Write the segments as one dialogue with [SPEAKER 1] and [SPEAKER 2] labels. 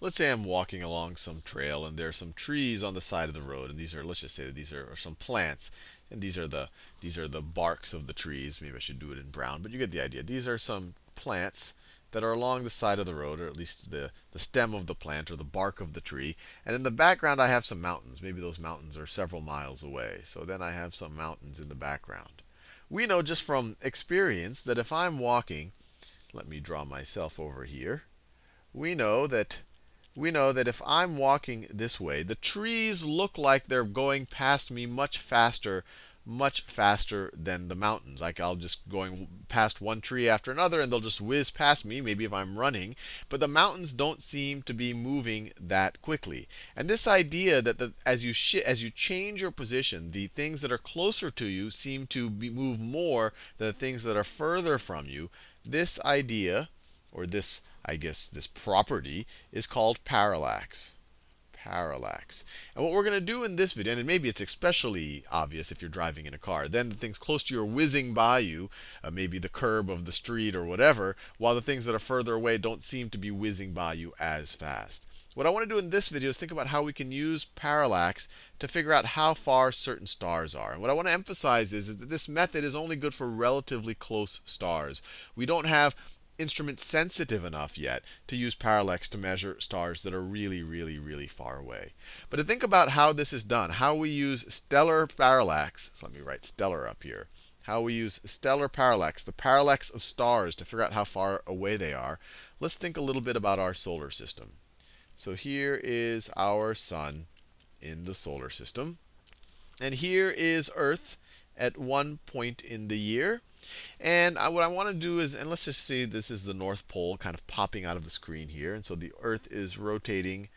[SPEAKER 1] let's say I'm walking along some trail and there are some trees on the side of the road, and these are let's just say that these are, are some plants, and these are the these are the barks of the trees. Maybe I should do it in brown, but you get the idea. These are some plants that are along the side of the road, or at least the, the stem of the plant or the bark of the tree. And in the background, I have some mountains. Maybe those mountains are several miles away. So then I have some mountains in the background. We know just from experience that if I'm walking, let me draw myself over here. We know that we know that if I'm walking this way, the trees look like they're going past me much faster much faster than the mountains. Like I'll just going past one tree after another, and they'll just whiz past me, maybe if I'm running. But the mountains don't seem to be moving that quickly. And this idea that the, as you as you change your position, the things that are closer to you seem to move more than the things that are further from you. This idea, or this, I guess, this property, is called parallax parallax. And what we're going to do in this video, and maybe it's especially obvious if you're driving in a car, then the things close to you are whizzing by you, uh, maybe the curb of the street or whatever, while the things that are further away don't seem to be whizzing by you as fast. What I want to do in this video is think about how we can use parallax to figure out how far certain stars are. And what I want to emphasize is, is that this method is only good for relatively close stars. We don't have instrument sensitive enough yet to use parallax to measure stars that are really, really, really far away. But to think about how this is done, how we use stellar parallax, so let me write stellar up here, how we use stellar parallax, the parallax of stars, to figure out how far away they are, let's think a little bit about our solar system. So here is our sun in the solar system. And here is Earth at one point in the year. And I, what I want to do is, and let's just see this is the North Pole kind of popping out of the screen here. And so the Earth is rotating.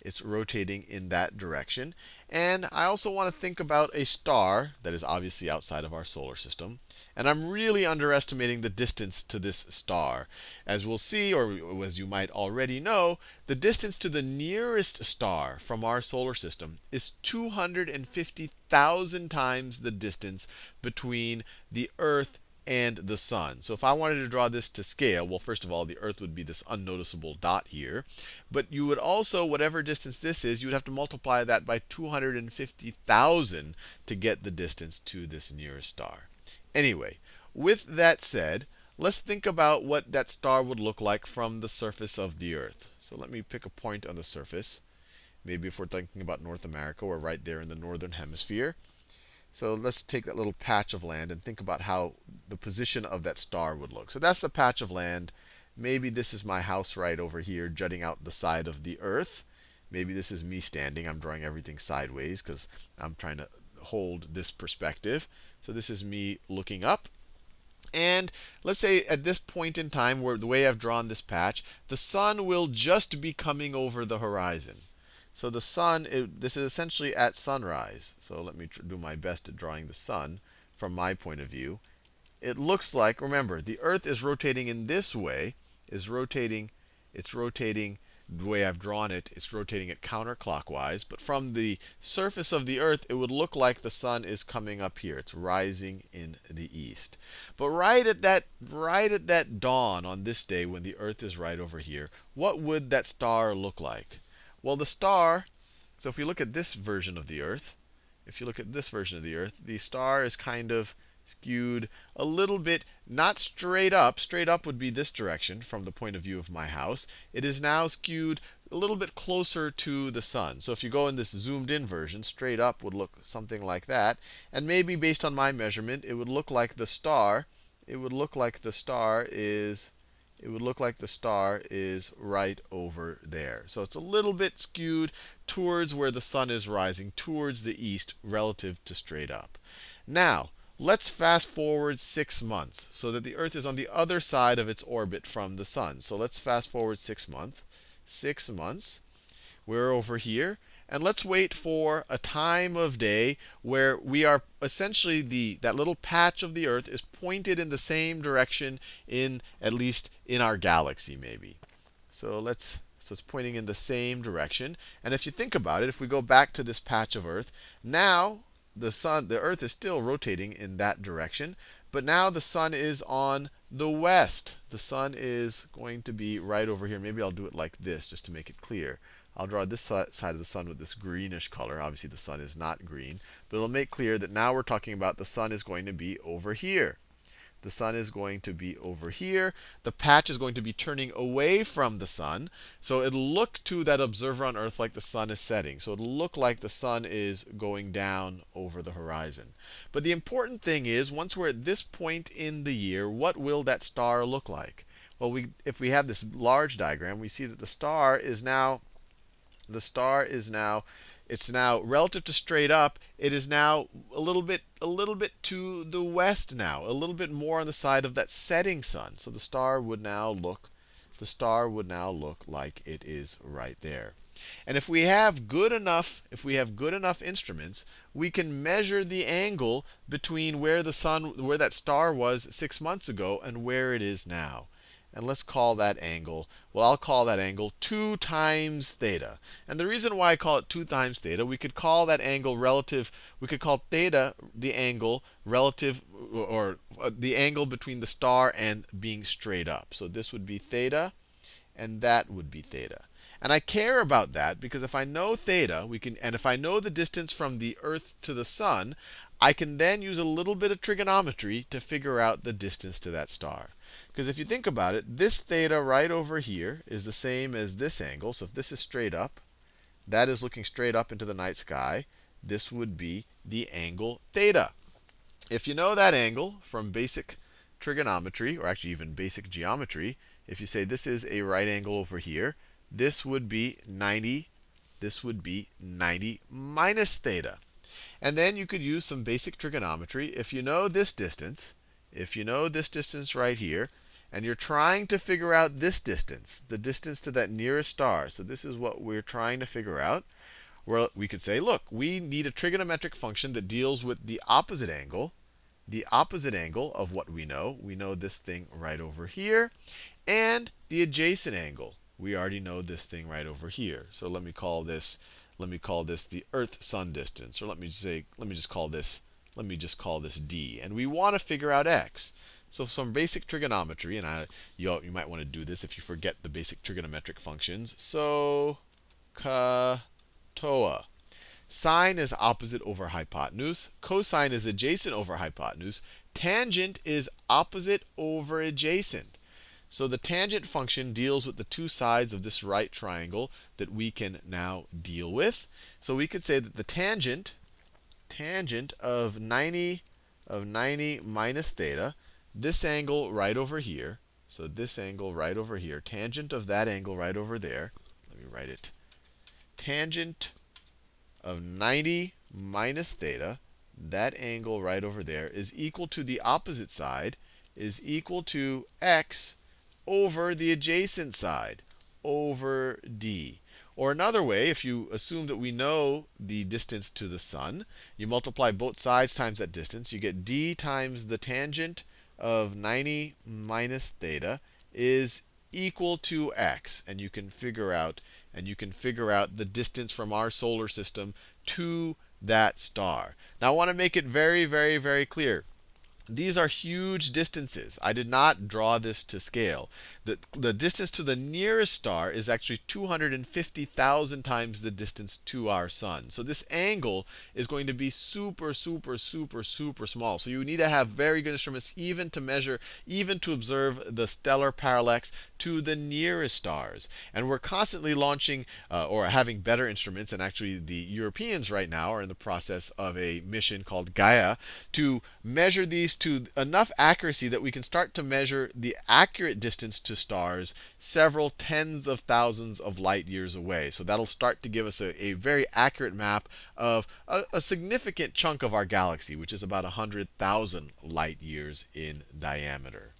[SPEAKER 1] It's rotating in that direction. And I also want to think about a star that is obviously outside of our solar system. And I'm really underestimating the distance to this star. As we'll see, or as you might already know, the distance to the nearest star from our solar system is 250,000 times the distance between the Earth and the sun. So if I wanted to draw this to scale, well, first of all, the Earth would be this unnoticeable dot here. But you would also, whatever distance this is, you would have to multiply that by 250,000 to get the distance to this nearest star. Anyway, with that said, let's think about what that star would look like from the surface of the Earth. So let me pick a point on the surface. Maybe if we're thinking about North America, we're right there in the northern hemisphere. So let's take that little patch of land and think about how the position of that star would look. So that's the patch of land. Maybe this is my house right over here, jutting out the side of the earth. Maybe this is me standing. I'm drawing everything sideways because I'm trying to hold this perspective. So this is me looking up. And let's say at this point in time, where the way I've drawn this patch, the sun will just be coming over the horizon. So the sun, it, this is essentially at sunrise. So let me do my best at drawing the sun from my point of view. It looks like, remember, the Earth is rotating in this way, is rotating, it's rotating the way I've drawn it, it's rotating it counterclockwise. But from the surface of the Earth, it would look like the sun is coming up here. It's rising in the east. But right at that, right at that dawn on this day, when the Earth is right over here, what would that star look like? Well, the star, so if we look at this version of the Earth, if you look at this version of the Earth, the star is kind of skewed a little bit, not straight up. Straight up would be this direction from the point of view of my house. It is now skewed a little bit closer to the sun. So if you go in this zoomed in version, straight up would look something like that. And maybe based on my measurement, it would look like the star, it would look like the star is it would look like the star is right over there. So it's a little bit skewed towards where the sun is rising, towards the east, relative to straight up. Now, let's fast forward six months so that the Earth is on the other side of its orbit from the sun. So let's fast forward six months. Six months. We're over here. And let's wait for a time of day where we are essentially the that little patch of the Earth is pointed in the same direction in at least in our galaxy maybe. So let's so it's pointing in the same direction. And if you think about it, if we go back to this patch of Earth, now the sun, the Earth is still rotating in that direction. but now the sun is on the west. The sun is going to be right over here. Maybe I'll do it like this just to make it clear. I'll draw this side of the sun with this greenish color. Obviously, the sun is not green. But it'll make clear that now we're talking about the sun is going to be over here. The sun is going to be over here. The patch is going to be turning away from the sun. So it'll look to that observer on Earth like the sun is setting. So it'll look like the sun is going down over the horizon. But the important thing is, once we're at this point in the year, what will that star look like? Well, we, if we have this large diagram, we see that the star is now the star is now it's now relative to straight up, it is now a little bit a little bit to the west now, a little bit more on the side of that setting sun. So the star would now look the star would now look like it is right there. And if we have good enough, if we have good enough instruments, we can measure the angle between where the sun, where that star was six months ago and where it is now. And let's call that angle, well, I'll call that angle 2 times theta. And the reason why I call it 2 times theta, we could call that angle relative, we could call theta the angle relative, or, or the angle between the star and being straight up. So this would be theta, and that would be theta. And I care about that because if I know theta, we can, and if I know the distance from the Earth to the sun, I can then use a little bit of trigonometry to figure out the distance to that star. Because if you think about it, this theta right over here is the same as this angle. So if this is straight up, that is looking straight up into the night sky. This would be the angle theta. If you know that angle from basic trigonometry, or actually even basic geometry, if you say this is a right angle over here, this would be 90. This would be 90 minus theta. And then you could use some basic trigonometry. If you know this distance, if you know this distance right here, and you're trying to figure out this distance, the distance to that nearest star. So this is what we're trying to figure out. Well, we could say, look, we need a trigonometric function that deals with the opposite angle, the opposite angle of what we know. We know this thing right over here, and the adjacent angle. We already know this thing right over here. So let me call this let me call this the Earth Sun distance, or let me say let me just call this let me just call this d. And we want to figure out x. So some basic trigonometry, and I, you, you might want to do this if you forget the basic trigonometric functions. Soh, cah, toa. Sine is opposite over hypotenuse. Cosine is adjacent over hypotenuse. Tangent is opposite over adjacent. So the tangent function deals with the two sides of this right triangle that we can now deal with. So we could say that the tangent tangent of 90 of 90 minus theta, this angle right over here, so this angle right over here, tangent of that angle right over there, let me write it, tangent of 90 minus theta, that angle right over there, is equal to the opposite side, is equal to x over the adjacent side, over d. Or another way, if you assume that we know the distance to the sun, you multiply both sides times that distance. You get d times the tangent of 90 minus theta is equal to x. And you can figure out and you can figure out the distance from our solar system to that star. Now I want to make it very, very, very clear. These are huge distances. I did not draw this to scale. The, the distance to the nearest star is actually 250,000 times the distance to our sun. So this angle is going to be super, super, super, super small. So you need to have very good instruments even to measure, even to observe the stellar parallax to the nearest stars. And we're constantly launching uh, or having better instruments. And actually, the Europeans right now are in the process of a mission called Gaia to measure these to enough accuracy that we can start to measure the accurate distance stars several tens of thousands of light years away. So that'll start to give us a, a very accurate map of a, a significant chunk of our galaxy, which is about 100,000 light years in diameter.